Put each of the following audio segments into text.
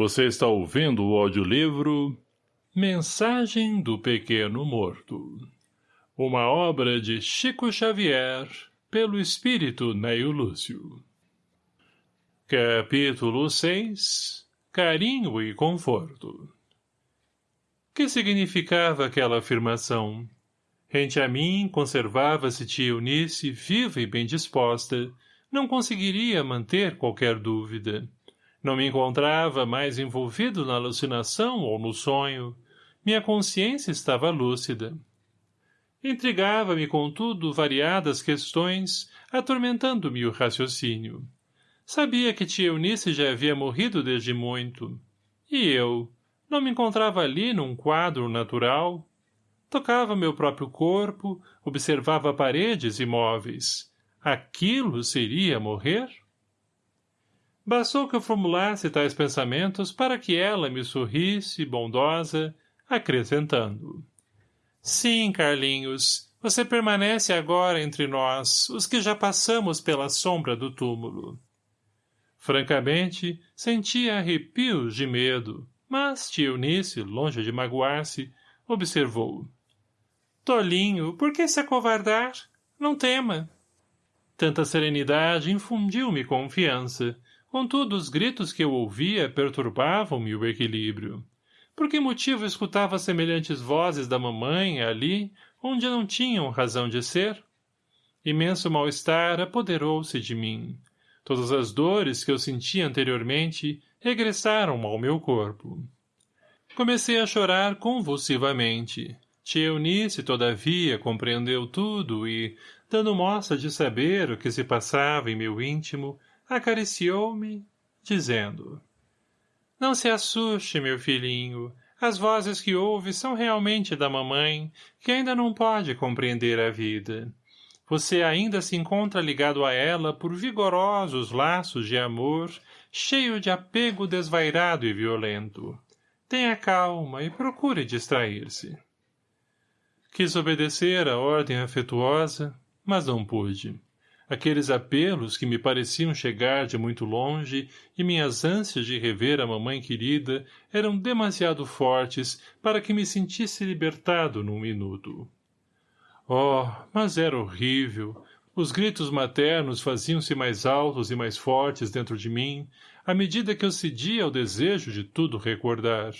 Você está ouvindo o audiolivro Mensagem do Pequeno Morto. Uma obra de Chico Xavier, pelo espírito Neio Lúcio. Capítulo 6 Carinho e Conforto Que significava aquela afirmação? Rente a mim, conservava-se tia Eunice viva e bem disposta. Não conseguiria manter qualquer dúvida. Não me encontrava mais envolvido na alucinação ou no sonho. Minha consciência estava lúcida. Intrigava-me, contudo, variadas questões, atormentando-me o raciocínio. Sabia que tia Eunice já havia morrido desde muito. E eu? Não me encontrava ali num quadro natural? Tocava meu próprio corpo, observava paredes e móveis. Aquilo seria morrer? Bastou que eu formulasse tais pensamentos para que ela me sorrisse, bondosa, acrescentando. Sim, Carlinhos, você permanece agora entre nós, os que já passamos pela sombra do túmulo. Francamente, sentia arrepios de medo, mas tia Eunice, longe de magoar-se, observou. Tolinho, por que se acovardar? Não tema. Tanta serenidade infundiu-me confiança, Contudo, os gritos que eu ouvia perturbavam-me o equilíbrio. Por que motivo escutava semelhantes vozes da mamãe ali, onde não tinham razão de ser? Imenso mal-estar apoderou-se de mim. Todas as dores que eu sentia anteriormente regressaram ao meu corpo. Comecei a chorar convulsivamente. Tia Eunice, todavia, compreendeu tudo e, dando mostra de saber o que se passava em meu íntimo, acariciou-me, dizendo Não se assuste, meu filhinho, as vozes que ouve são realmente da mamãe, que ainda não pode compreender a vida. Você ainda se encontra ligado a ela por vigorosos laços de amor, cheio de apego desvairado e violento. Tenha calma e procure distrair-se. Quis obedecer à ordem afetuosa, mas não pude aqueles apelos que me pareciam chegar de muito longe e minhas ânsias de rever a mamãe querida eram demasiado fortes para que me sentisse libertado num minuto. Oh, mas era horrível! Os gritos maternos faziam-se mais altos e mais fortes dentro de mim, à medida que eu cedia ao desejo de tudo recordar.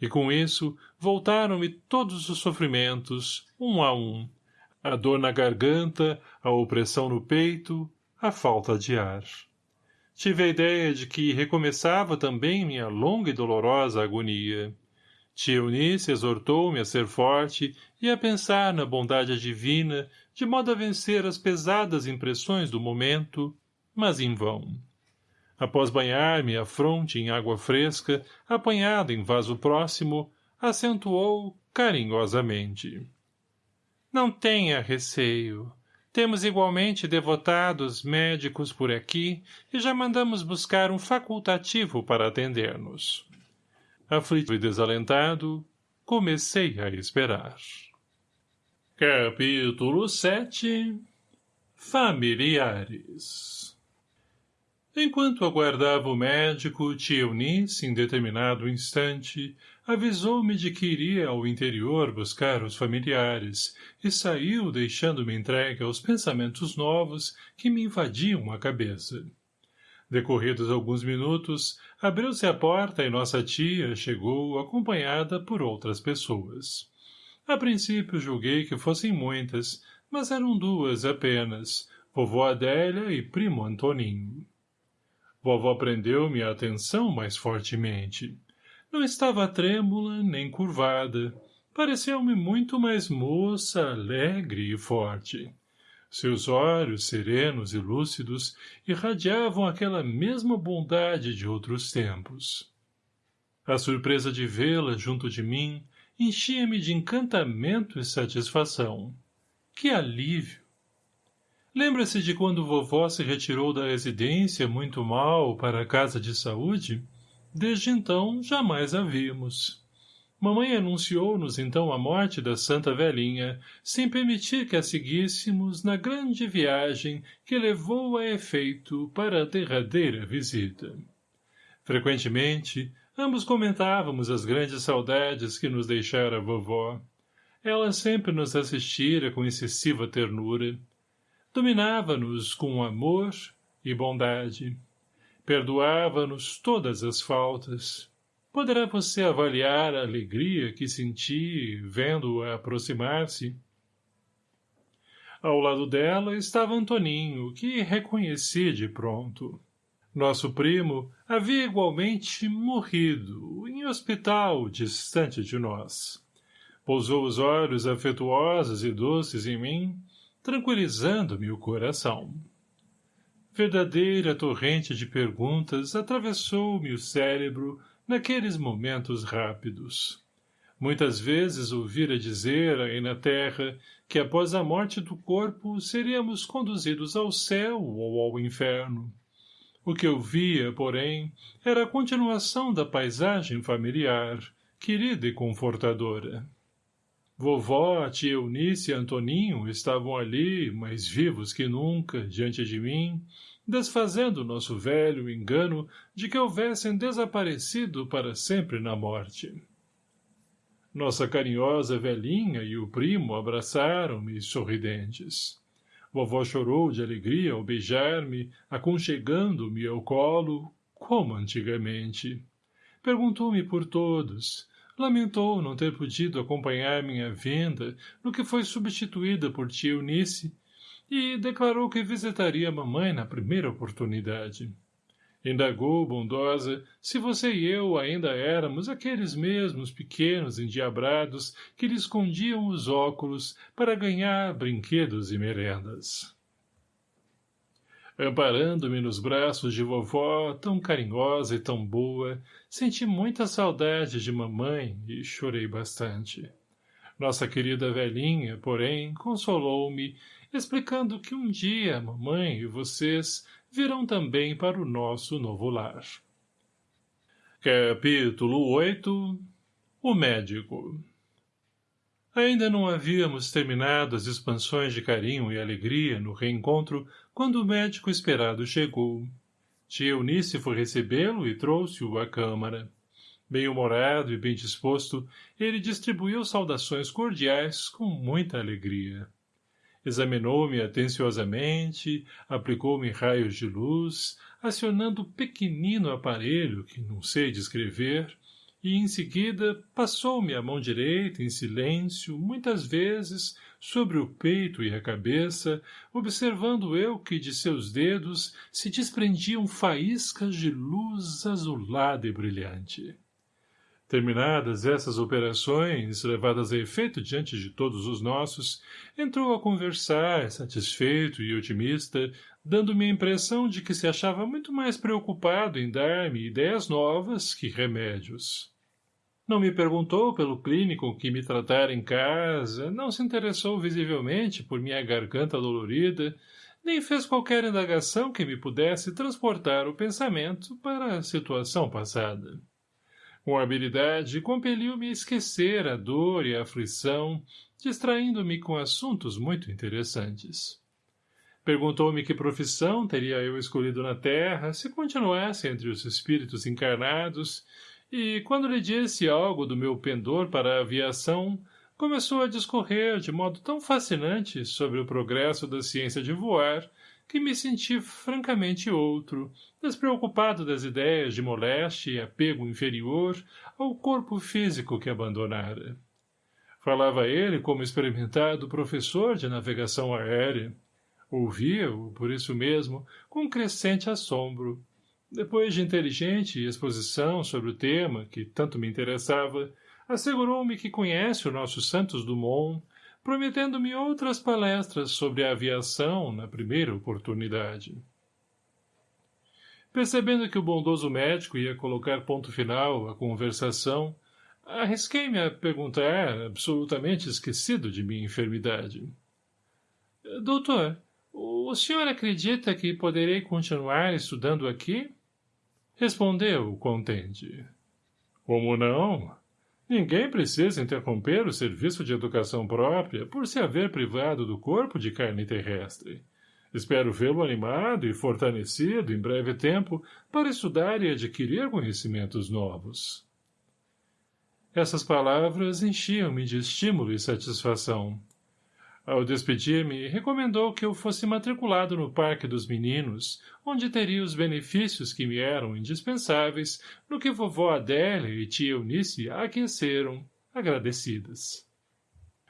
E com isso voltaram-me todos os sofrimentos, um a um, a dor na garganta, a opressão no peito, a falta de ar. Tive a ideia de que recomeçava também minha longa e dolorosa agonia. Tia Eunice exortou-me a ser forte e a pensar na bondade divina, de modo a vencer as pesadas impressões do momento, mas em vão. Após banhar-me a fronte em água fresca, apanhada em vaso próximo, acentuou carinhosamente. Não tenha receio. Temos igualmente devotados médicos por aqui e já mandamos buscar um facultativo para atender-nos. Aflito e desalentado, comecei a esperar. Capítulo 7 Familiares Enquanto aguardava o médico, tia Eunice, em determinado instante, avisou-me de que iria ao interior buscar os familiares e saiu deixando-me entregue aos pensamentos novos que me invadiam a cabeça. Decorridos alguns minutos, abriu-se a porta e nossa tia chegou acompanhada por outras pessoas. A princípio julguei que fossem muitas, mas eram duas apenas, vovó Adélia e primo Antoninho. Vovó prendeu-me a atenção mais fortemente. Não estava trêmula nem curvada. Pareceu-me muito mais moça, alegre e forte. Seus olhos, serenos e lúcidos, irradiavam aquela mesma bondade de outros tempos. A surpresa de vê-la junto de mim enchia-me de encantamento e satisfação. Que alívio! Lembra-se de quando vovó se retirou da residência muito mal para a casa de saúde? Desde então, jamais a vimos. Mamãe anunciou-nos então a morte da santa velhinha, sem permitir que a seguíssemos na grande viagem que levou a efeito para a derradeira visita. Frequentemente, Ambos comentávamos as grandes saudades que nos deixara a vovó. Ela sempre nos assistira com excessiva ternura. Dominava-nos com amor e bondade. Perdoava-nos todas as faltas. Poderá você avaliar a alegria que senti vendo-a aproximar-se? Ao lado dela estava Antoninho, que reconheci de pronto. Nosso primo havia igualmente morrido, em hospital distante de nós. Pousou os olhos afetuosos e doces em mim, tranquilizando-me o coração. Verdadeira torrente de perguntas atravessou-me o cérebro naqueles momentos rápidos. Muitas vezes ouvira dizer aí na terra que após a morte do corpo seríamos conduzidos ao céu ou ao inferno. O que eu via, porém, era a continuação da paisagem familiar, querida e confortadora. Vovó, tia Eunice e Antoninho estavam ali, mais vivos que nunca, diante de mim, desfazendo nosso velho engano de que houvessem desaparecido para sempre na morte. Nossa carinhosa velhinha e o primo abraçaram-me sorridentes. Vovó chorou de alegria ao beijar-me, aconchegando-me ao colo, como antigamente. Perguntou-me por todos. Lamentou não ter podido acompanhar minha vinda, no que foi substituída por tia Eunice, e declarou que visitaria a mamãe na primeira oportunidade. Indagou, bondosa, se você e eu ainda éramos aqueles mesmos pequenos endiabrados que lhe escondiam os óculos para ganhar brinquedos e merendas. Amparando-me nos braços de vovó, tão carinhosa e tão boa, senti muita saudade de mamãe e chorei bastante. Nossa querida velhinha, porém, consolou-me, explicando que um dia mamãe e vocês virão também para o nosso novo lar. Capítulo 8 O Médico Ainda não havíamos terminado as expansões de carinho e alegria no reencontro quando o médico esperado chegou. Tia Eunice foi recebê-lo e trouxe-o à câmara. Bem-humorado e bem disposto, ele distribuiu saudações cordiais com muita alegria examinou-me atenciosamente, aplicou-me raios de luz, acionando o pequenino aparelho que não sei descrever, e em seguida passou-me a mão direita em silêncio, muitas vezes, sobre o peito e a cabeça, observando eu que de seus dedos se desprendiam faíscas de luz azulada e brilhante. Terminadas essas operações, levadas a efeito diante de todos os nossos, entrou a conversar, satisfeito e otimista, dando-me a impressão de que se achava muito mais preocupado em dar-me ideias novas que remédios. Não me perguntou pelo clínico que me tratara em casa, não se interessou visivelmente por minha garganta dolorida, nem fez qualquer indagação que me pudesse transportar o pensamento para a situação passada. Com habilidade, compeliu-me a esquecer a dor e a aflição, distraindo-me com assuntos muito interessantes. Perguntou-me que profissão teria eu escolhido na Terra se continuasse entre os espíritos encarnados, e, quando lhe disse algo do meu pendor para a aviação, começou a discorrer de modo tão fascinante sobre o progresso da ciência de voar, que me senti francamente outro, despreocupado das ideias de moléstia e apego inferior ao corpo físico que abandonara. Falava ele como experimentado professor de navegação aérea. Ouvia-o, por isso mesmo, com crescente assombro. Depois de inteligente exposição sobre o tema, que tanto me interessava, assegurou-me que conhece o nosso Santos Dumont, prometendo-me outras palestras sobre a aviação na primeira oportunidade. Percebendo que o bondoso médico ia colocar ponto final à conversação, arrisquei-me a perguntar, absolutamente esquecido de minha enfermidade. — Doutor, o senhor acredita que poderei continuar estudando aqui? Respondeu, contente. — Como não? Ninguém precisa interromper o serviço de educação própria por se haver privado do corpo de carne terrestre. Espero vê-lo animado e fortalecido em breve tempo para estudar e adquirir conhecimentos novos. Essas palavras enchiam-me de estímulo e satisfação. Ao despedir-me, recomendou que eu fosse matriculado no Parque dos Meninos, onde teria os benefícios que me eram indispensáveis, no que vovó Adélia e tia Eunice aqueceram, agradecidas.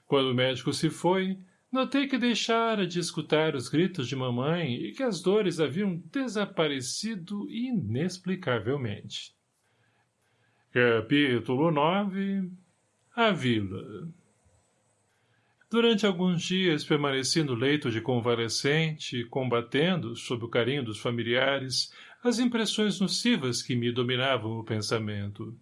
Quando o médico se foi, notei que deixara de escutar os gritos de mamãe e que as dores haviam desaparecido inexplicavelmente. Capítulo 9 A Vila Durante alguns dias permaneci no leito de convalescente, combatendo, sob o carinho dos familiares, as impressões nocivas que me dominavam o pensamento.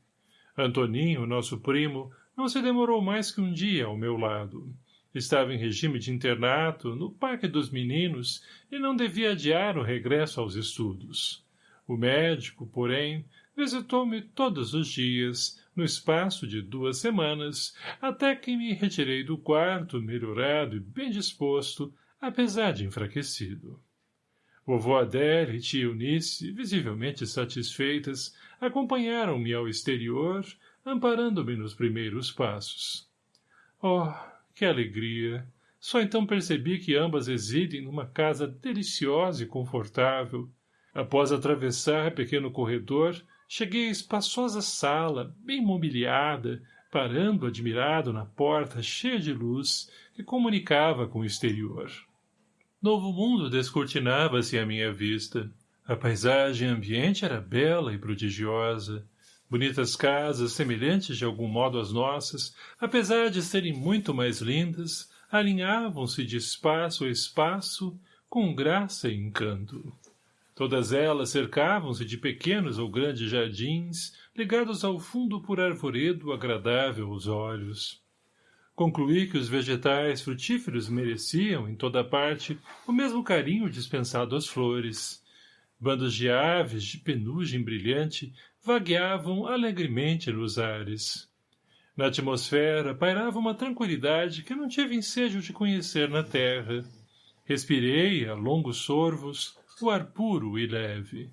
Antoninho, nosso primo, não se demorou mais que um dia ao meu lado. Estava em regime de internato, no Parque dos Meninos, e não devia adiar o regresso aos estudos. O médico, porém, visitou-me todos os dias, no espaço de duas semanas, até que me retirei do quarto, melhorado e bem disposto, apesar de enfraquecido. Vovó Adélia e tia Eunice, visivelmente satisfeitas, acompanharam-me ao exterior, amparando-me nos primeiros passos. Oh, que alegria! Só então percebi que ambas residem numa casa deliciosa e confortável. Após atravessar pequeno corredor, cheguei à espaçosa sala, bem mobiliada, parando admirado na porta cheia de luz que comunicava com o exterior. Novo mundo descortinava-se à minha vista. A paisagem ambiente era bela e prodigiosa. Bonitas casas, semelhantes de algum modo às nossas, apesar de serem muito mais lindas, alinhavam-se de espaço a espaço, com graça e encanto. Todas elas cercavam-se de pequenos ou grandes jardins, ligados ao fundo por arvoredo agradável aos olhos. Concluí que os vegetais frutíferos mereciam, em toda parte, o mesmo carinho dispensado às flores. Bandos de aves de penugem brilhante vagueavam alegremente nos ares. Na atmosfera pairava uma tranquilidade que não tive ensejo de conhecer na terra. Respirei, a longos sorvos, ar puro e leve.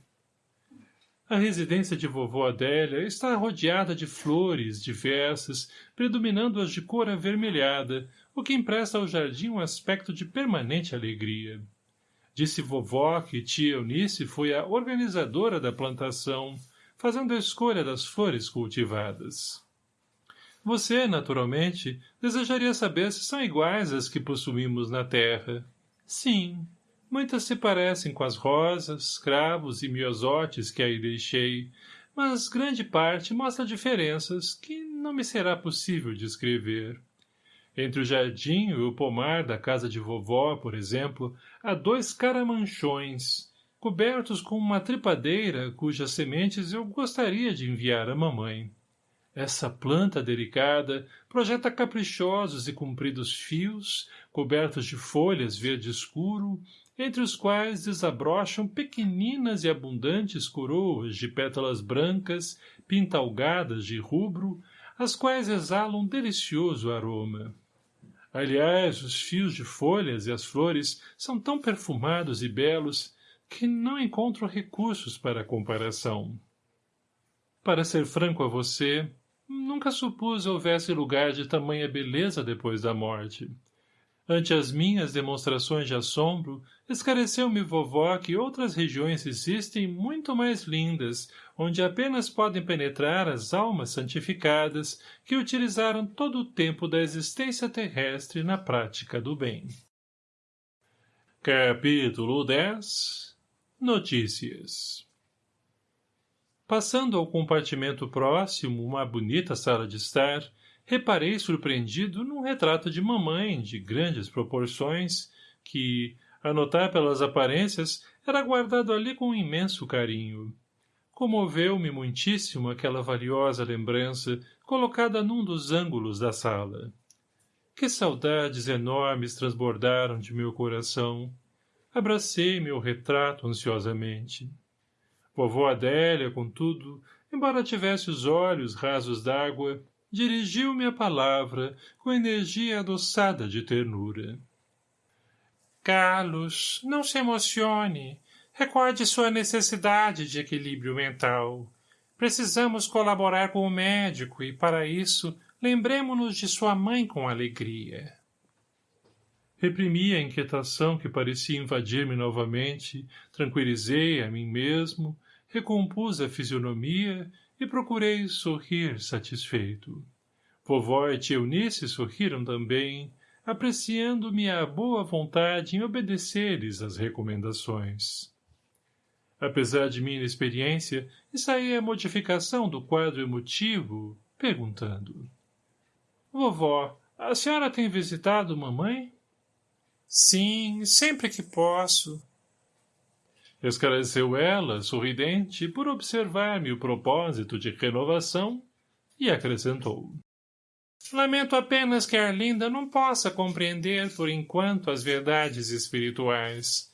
A residência de vovó Adélia está rodeada de flores diversas, predominando as de cor avermelhada, o que empresta ao jardim um aspecto de permanente alegria. Disse vovó que tia Eunice foi a organizadora da plantação, fazendo a escolha das flores cultivadas. Você, naturalmente, desejaria saber se são iguais às que possuímos na terra. Sim, Muitas se parecem com as rosas, cravos e miosotes que aí deixei, mas grande parte mostra diferenças que não me será possível descrever. Entre o jardim e o pomar da casa de vovó, por exemplo, há dois caramanchões, cobertos com uma tripadeira cujas sementes eu gostaria de enviar à mamãe. Essa planta delicada projeta caprichosos e compridos fios, cobertos de folhas verde escuro, entre os quais desabrocham pequeninas e abundantes coroas de pétalas brancas, pintalgadas de rubro, as quais exalam delicioso aroma. Aliás, os fios de folhas e as flores são tão perfumados e belos que não encontro recursos para comparação. Para ser franco a você, nunca supus houvesse lugar de tamanha beleza depois da morte. Ante as minhas demonstrações de assombro, esclareceu-me vovó que outras regiões existem muito mais lindas, onde apenas podem penetrar as almas santificadas que utilizaram todo o tempo da existência terrestre na prática do bem. Capítulo 10 Notícias Passando ao compartimento próximo uma bonita sala de estar, reparei surpreendido num retrato de mamãe de grandes proporções que, a notar pelas aparências, era guardado ali com um imenso carinho. Comoveu-me muitíssimo aquela valiosa lembrança colocada num dos ângulos da sala. Que saudades enormes transbordaram de meu coração. Abracei meu retrato ansiosamente. Vovó Adélia, contudo, embora tivesse os olhos rasos d'água, dirigiu-me a palavra com energia adoçada de ternura. Carlos, não se emocione. Recorde sua necessidade de equilíbrio mental. Precisamos colaborar com o médico e, para isso, lembremos-nos de sua mãe com alegria. Reprimi a inquietação que parecia invadir-me novamente, tranquilizei a mim mesmo, recompus a fisionomia e procurei sorrir satisfeito. Vovó e Eunice sorriram também, apreciando minha boa vontade em obedecer-lhes as recomendações. Apesar de minha inexperiência, ensaiei a modificação do quadro emotivo, perguntando. Vovó, a senhora tem visitado mamãe? Sim, sempre que posso. Esclareceu ela, sorridente, por observar-me o propósito de renovação, e acrescentou. Lamento apenas que Arlinda não possa compreender por enquanto as verdades espirituais.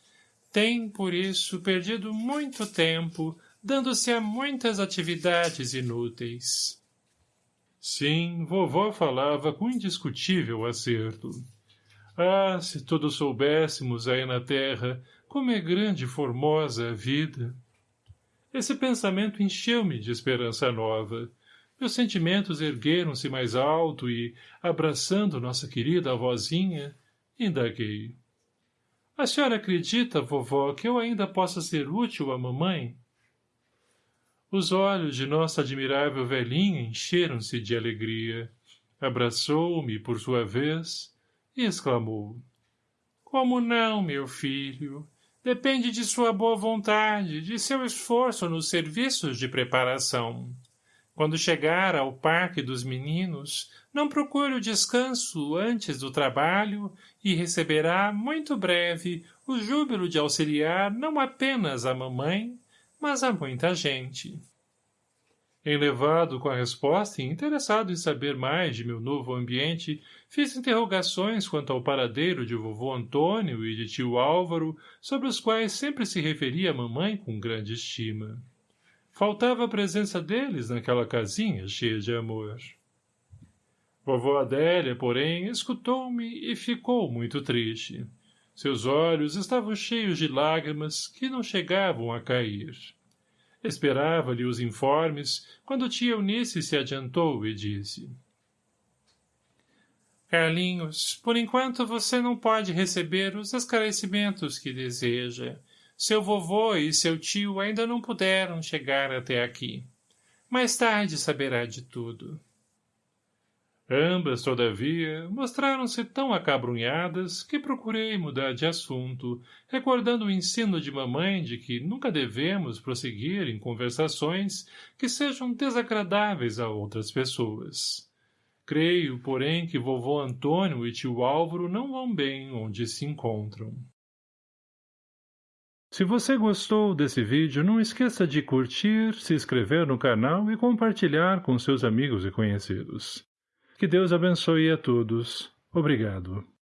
Tem, por isso, perdido muito tempo, dando-se a muitas atividades inúteis. Sim, vovó falava com indiscutível acerto. Ah, se todos soubéssemos aí na terra como é grande e formosa a vida! Esse pensamento encheu-me de esperança nova, meus sentimentos ergueram-se mais alto e, abraçando nossa querida avózinha, indaguei. A senhora acredita, vovó, que eu ainda possa ser útil à mamãe? Os olhos de nossa admirável velhinha encheram-se de alegria. Abraçou-me, por sua vez, e exclamou. Como não, meu filho? Depende de sua boa vontade, de seu esforço nos serviços de preparação. Quando chegar ao parque dos meninos, não procure o descanso antes do trabalho e receberá, muito breve, o júbilo de auxiliar não apenas a mamãe, mas a muita gente. Enlevado com a resposta e interessado em saber mais de meu novo ambiente, fiz interrogações quanto ao paradeiro de vovô Antônio e de tio Álvaro, sobre os quais sempre se referia a mamãe com grande estima. Faltava a presença deles naquela casinha cheia de amor. Vovó Adélia, porém, escutou-me e ficou muito triste. Seus olhos estavam cheios de lágrimas que não chegavam a cair. Esperava-lhe os informes, quando tia Eunice se adiantou e disse. Carlinhos, por enquanto você não pode receber os esclarecimentos que deseja. Seu vovô e seu tio ainda não puderam chegar até aqui. Mais tarde saberá de tudo. Ambas, todavia, mostraram-se tão acabrunhadas que procurei mudar de assunto, recordando o ensino de mamãe de que nunca devemos prosseguir em conversações que sejam desagradáveis a outras pessoas. Creio, porém, que vovô Antônio e tio Álvaro não vão bem onde se encontram. Se você gostou desse vídeo, não esqueça de curtir, se inscrever no canal e compartilhar com seus amigos e conhecidos. Que Deus abençoe a todos. Obrigado.